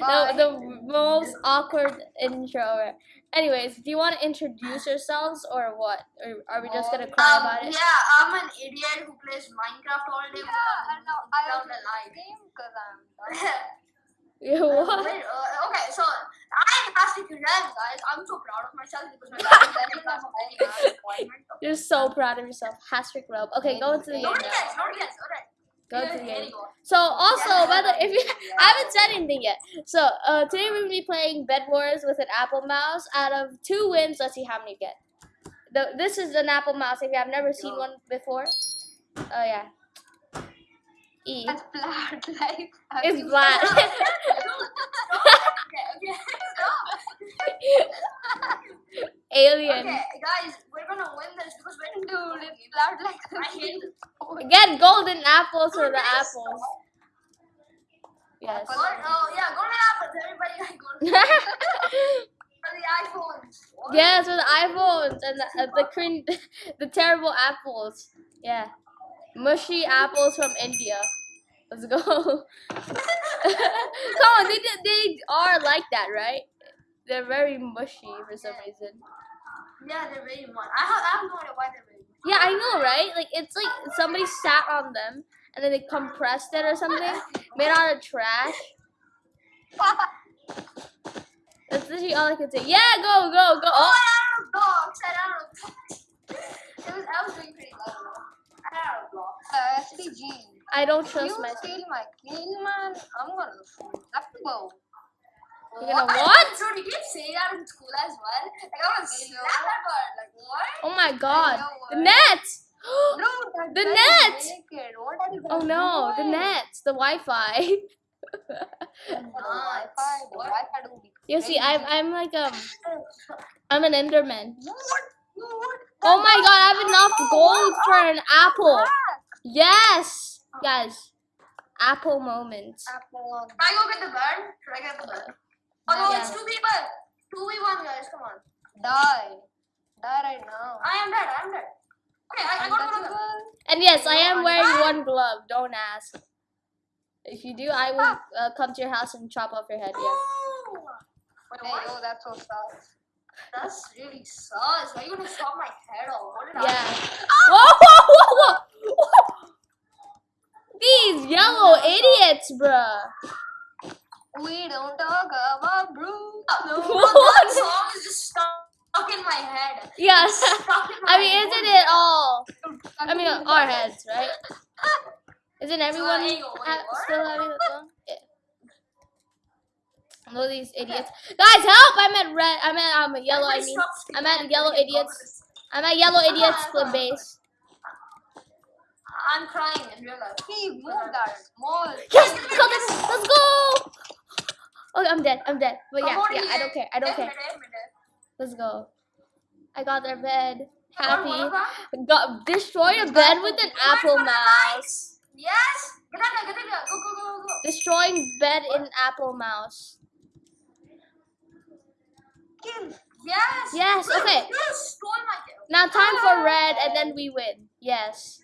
the, the most awkward intro ever. Anyways, do you want to introduce yourselves or what? Or are we just gonna cry Um, about it? Yeah, I'm an idiot who plays Minecraft all day Yeah, I know. I without was a light. because I'm Yeah, what? Wait, uh, okay, so I'm Hastik Ren, guys. I'm so proud of myself because my dad is very proud of very appointment. You're so proud of yourself. Hashtag Rob. Okay, go into the game Nobody now. gets, nobody gets. Alright. Go to the game. So also, by the if you I haven't said anything yet. So uh, today we're gonna be playing Bed Wars with an Apple Mouse. Out of two wins, let's see how many you get. The, this is an Apple Mouse. If you have never seen one before, oh yeah. E. It's flat, like. It's okay. Alien. Okay, guys, we're gonna win this because we're it's flat like. I hate this. Get golden apples for the apples. Yes. Oh, yeah, golden apples. Everybody got golden for the iPhones. What? yes, with iPhones and the, uh, the crin- the terrible apples. Yeah. Mushy apples from India. Let's go. Come on, they they are like that, right? They're very mushy for some reason. Yeah, they're very much. I have, I have no idea why they're. Yeah, I know, right? Like it's like somebody sat on them and then they compressed it or something, made out of trash. That's literally all I can say. Yeah, go, go, go. Oh, Oh, I a block. I had a It was, I was doing pretty well. though. I had a block. Uh, SPG. I don't You trust myself. steal my kill, man. I'm gonna shoot. Have to go. You're gonna what? So did you say that in school as well? Like I want to slap that bird. Like what? Oh my god. The net! Bro, that The net! What Oh no, do? the net, the Wi-Fi. The Wi-Fi, Wi-Fi do be You see. I'm I'm like um I'm an Enderman. What? What? Oh my god, I have enough gold for an apple. Yes, guys, apple moments. Apple on. Should I go get the bird? Should I get the bird? Oh no, Yeah. it's two people. Two v one guys. Come on. Die. Die right now. I am dead. I am dead. Okay, I, I got one of them. And yes, I am wearing one glove. Don't ask. If you do, I will uh, come to your house and chop off your head. Yeah. Oh, Wait, Hey, yo, that's so sus. That's really sus. Why are you gonna chop my head off? What did Yeah. I? Whoa, whoa, whoa, whoa! These yellow idiots, bruh. We don't talk about bro. Uh, no, What? that song is just stuck in my head. Yes. Stuck in my I mean, head. isn't it all? I mean, our heads, right? Isn't everyone hang on, wait, ha- still having that song? Yeah. All these idiots. Guys, help! I'm at red. I'm at um, yellow. I mean, I'm at yellow idiots. I'm at yellow ah, idiots ah, split ah, base. I'm crying in real life. He moved that small. Yes. Let's go. Oh, I'm dead. I'm dead. But yeah, yeah. I don't care. I don't care. Let's go. I got their bed. Happy. of them? Got destroy a bed with an apple mouse. Yes. Get out there. Get out there. Go, go, go, go. Destroying bed in apple mouse. Yes. Yes, okay. You stole my kill. Now time for ah. red, and then we win. Yes.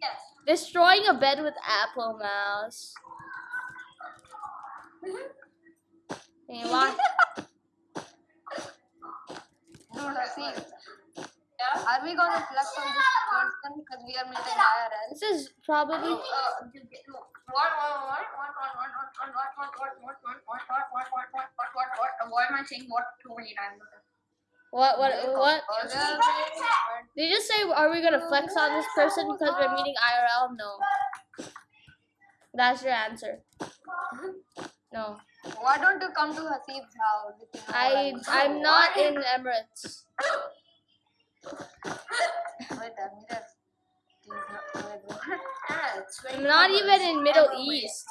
Yes. Destroying a bed with apple mouse. Mm-hmm. You want? Dude, see. Yeah. Are we gonna flex on this person because we are meeting IRL? This is probably. Uh, you get- no. What, what, what, what, what, what, what, what, what, what, what, what, what, what, what, what, why am I saying what too many times? What? What? What? Did you just say? Are we gonna flex on this person because we're meeting IRL? No. That's your answer. No. Why don't you come to Hasib's house? if you know I. what I'm not in Emirates. I mean? Wait, I'm just. Yeah, it's very I'm not even in Middle. East.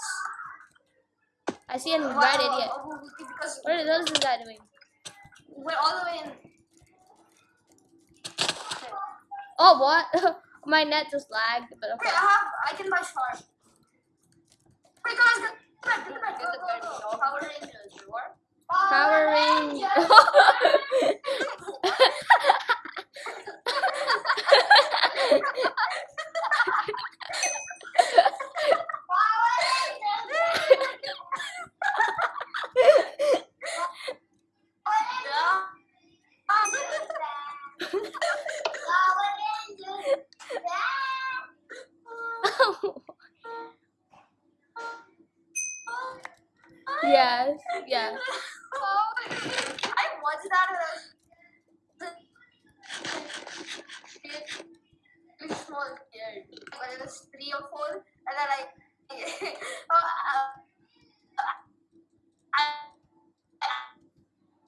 I see a Wow, red idiot. Because What is, what is doing? we're all the way in. Oh, what? My net just lagged, but Wait. I have. I can buy sharp. Wait, guys, Power Rangers, Power Rangers. Yes. Yeah. Oh, I watched that when I was small kid. When I was three or four, and then I, uh, I,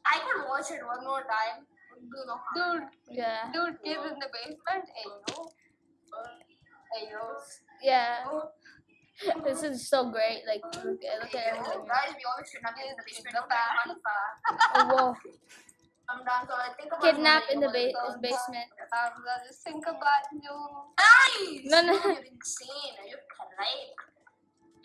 I could watch it one more time. Do harm. Dude, Yeah. dude, kids in the basement. Ayo. Ayo. Yeah. This is so great. Like, look at, look at everything. Guys, we always kidnap in the basement. Okay, I'm Oh, whoa. I'm done. So I think about Kidnap in the ba- basement. Hamza, just think about you. Nice. No, no. You're. Correct.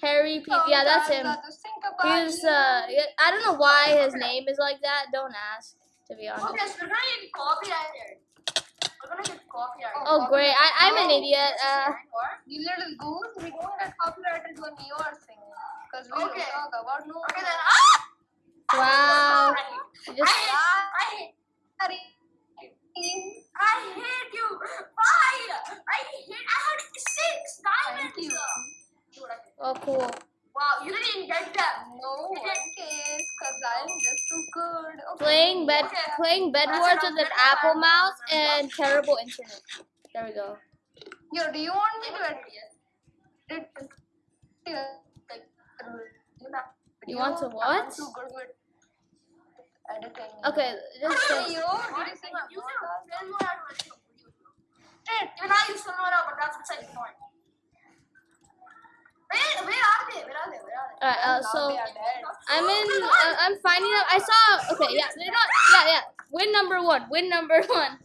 Harry P. Yeah, that's him. Hamza, Just think about He's uh, I don't know why his name is like that. Don't ask, to be honest. Okay, so we're gonna get copyrighted. We're gonna get copyrighted. Oh, great. I, I'm an idiot. Uh, You little goose, we don't get copyrighted when you are singing. Because we Okay. don't talk about no. Okay then. Ah! wow. I, You just hate, I hate. I hate you. Why? I hate. I had six diamonds. Thank you. Oh cool. Wow, you didn't get them. No one cares because I'm just too good. Okay. Playing bed, Okay. playing bed wars with an Apple mouse and terrible internet. There we go. Yo, do you want me to edit it? Yeah. Like, You want to I'm what? too good with editing. Okay, just say, yo, did you sing a You podcast? can film out of it. Shit. Even I use Filmora, but that's beside the point. Where, where are they? Where are they? Where are they? alright. Uh, Now so they are dead. I'm in. Uh, I'm finding out. I saw. Okay, yeah, they're not. Yeah, yeah. Win number one. Win number one.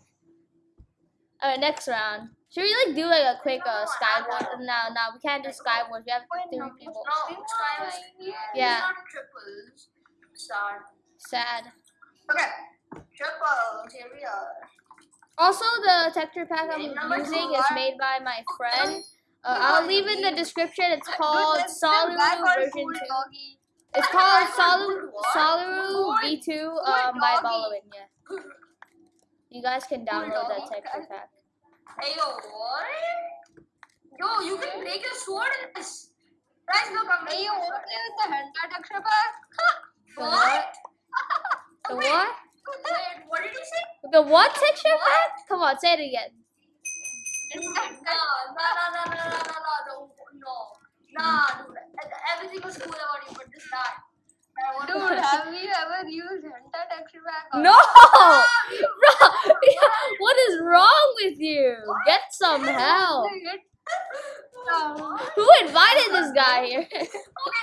Alright, next round. Should we like do like a quick uh, SkyWars? No, no, we can't do SkyWars. We have three people. No. Yeah. Triples. Sad. Sad. Okay. Triples. Here we are. Also, the texture pack I'm using is made by my friend. Uh, I'll leave in the description. It's called Dude, there's some guy Solaru called version 2. It's called Solaru, Solaru V2 um, by. Ballowin. Yeah. You guys can download that texture pack. Hey, yo, what? Yo, you can break your sword in this. Guys, look, I'm Hey, making you my want sword. to play with the texture? The What? what? The Wait. what? Wait, what did you say? The what texture? Come on, say it again. No, no, no, no, no, no, no, no, no, Nah, dude. Everything was cool about you, but just that. Dude, have you ever used hentai texture pack? No! Bro, what is wrong with you? Get some help. Um, Who invited this guy here? Okay,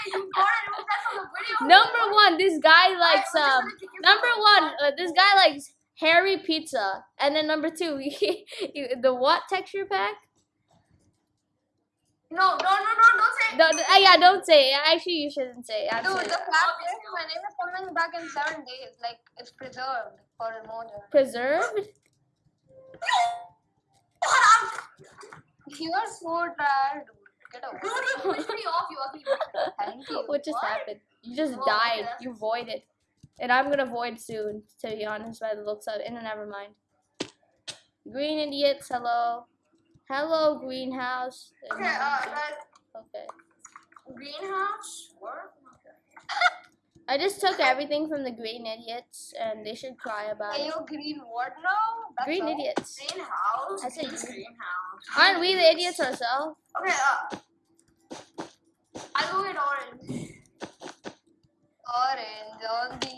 you got it. Remove that from the video. Number one, this guy likes um. gonna kick you Number one, uh, this guy likes hairy pizza, and then number two, he, the what texture pack? No, no, no, no, don't say. No, no, uh, yeah, don't say it. Actually, you shouldn't say. It. Dude, the fact is, my name is coming back in seven days. Like, it's preserved for Emoja. Preserved? You are so trash, dude. Get away. Dude, you pushed me off, you ugly. Thank you. what just What? happened? You just Oh, died. yeah. You voided. And I'm gonna void soon, to be honest, by the looks of it. And never mind. Green idiots, hello. Hello, greenhouse. Okay, uh, guys, Okay. greenhouse. What? I just took everything from the green idiots, and they should cry about Hey, it. you green what now? That's Green all? idiots. Greenhouse. I said Green green. greenhouse. Aren't we the idiots ourselves? Okay, uh. I'll go with orange. Orange on the.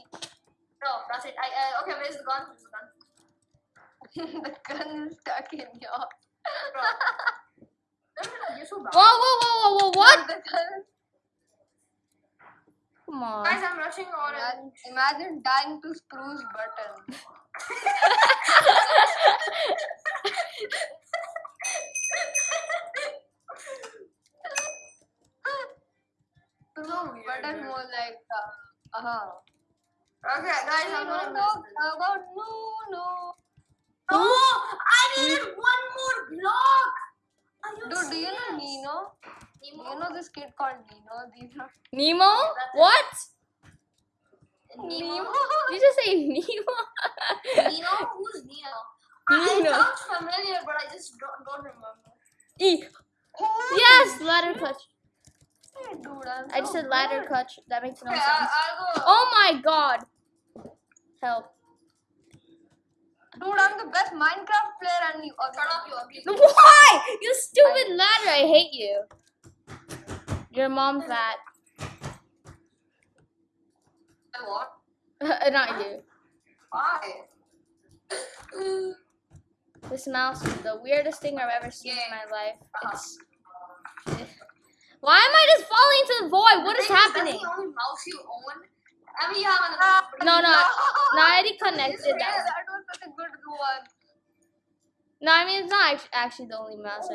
No, that's it. I, uh, okay, where's the gun? Where's the gun? the gun is stuck in your. Whoa, whoa, whoa, whoa, whoa, what? Come on. Guys, I'm rushing orange. Imagine, imagine dying to spruce button. so. Button more like. Uh huh. Okay, guys, I'm gonna no, miss about no, no. No, I needed one more block. Are you Dude, do you know serious? Nino? Do Nemo? you know this kid called Nino? These Nemo? What? Nemo? Did you just say Nemo? Nino? Who's Nino? I- Nino. It sounds familiar, but I just don't, don't remember. E. Yes, ladder clutch. Dude, I'm I just so said ladder good. cut. That makes no Okay, sense. I, I'll go. Oh my god. Help. Dude, I'm the best Minecraft player and you Shut up, you ugly. Why? You stupid ladder. I hate you. Your mom's that. What? Not you. Why? This mouse is the weirdest thing I've ever seen in my life. Uh-huh. It's. Why am I just falling into the void? What is happening? The only mouse you own. I mean, have another. No, no, no. I already connected that. that was such a good one. No, I mean it's not actually the only mouse.